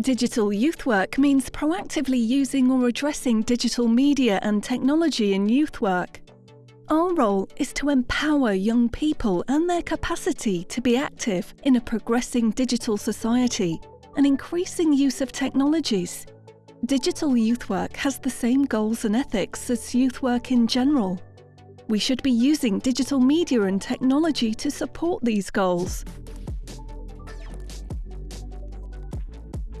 Digital youth work means proactively using or addressing digital media and technology in youth work. Our role is to empower young people and their capacity to be active in a progressing digital society and increasing use of technologies. Digital youth work has the same goals and ethics as youth work in general. We should be using digital media and technology to support these goals.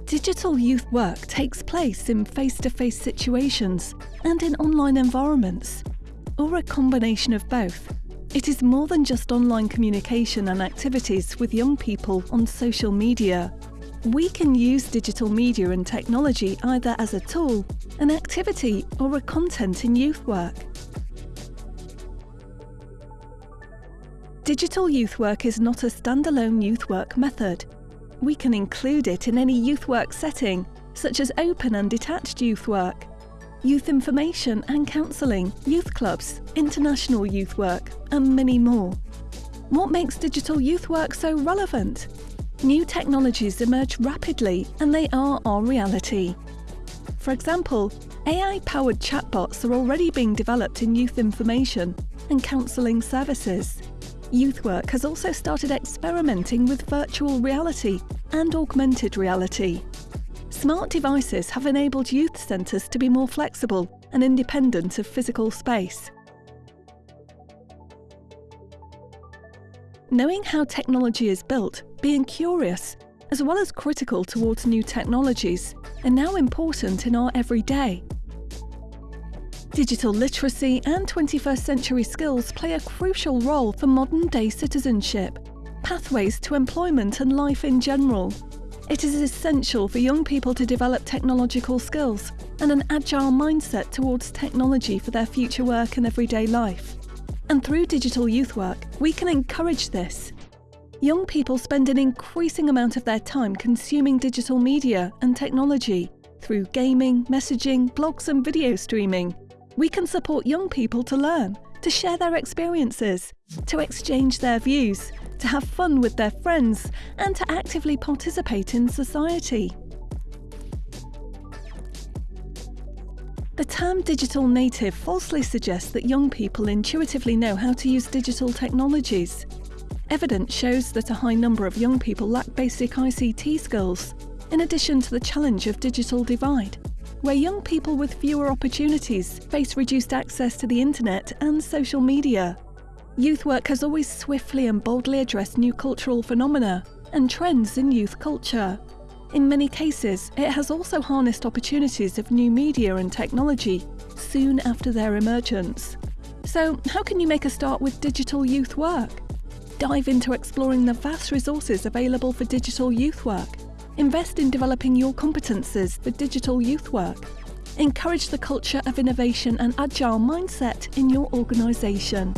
Digital youth work takes place in face-to-face situations and in online environments, or a combination of both. It is more than just online communication and activities with young people on social media. We can use digital media and technology either as a tool, an activity or a content in youth work. Digital youth work is not a standalone youth work method. We can include it in any youth work setting, such as open and detached youth work, youth information and counselling, youth clubs, international youth work, and many more. What makes digital youth work so relevant? New technologies emerge rapidly and they are our reality. For example, AI-powered chatbots are already being developed in youth information and counselling services. Youthwork has also started experimenting with virtual reality and augmented reality. Smart devices have enabled youth centres to be more flexible and independent of physical space. Knowing how technology is built, being curious, as well as critical towards new technologies, are now important in our everyday. Digital literacy and 21st century skills play a crucial role for modern day citizenship, pathways to employment and life in general. It is essential for young people to develop technological skills and an agile mindset towards technology for their future work and everyday life. And through digital youth work, we can encourage this. Young people spend an increasing amount of their time consuming digital media and technology through gaming, messaging, blogs and video streaming. We can support young people to learn, to share their experiences, to exchange their views, to have fun with their friends, and to actively participate in society. The term digital native falsely suggests that young people intuitively know how to use digital technologies. Evidence shows that a high number of young people lack basic ICT skills, in addition to the challenge of digital divide where young people with fewer opportunities face reduced access to the internet and social media. Youth work has always swiftly and boldly addressed new cultural phenomena and trends in youth culture. In many cases, it has also harnessed opportunities of new media and technology soon after their emergence. So, how can you make a start with digital youth work? Dive into exploring the vast resources available for digital youth work Invest in developing your competences for digital youth work. Encourage the culture of innovation and agile mindset in your organisation.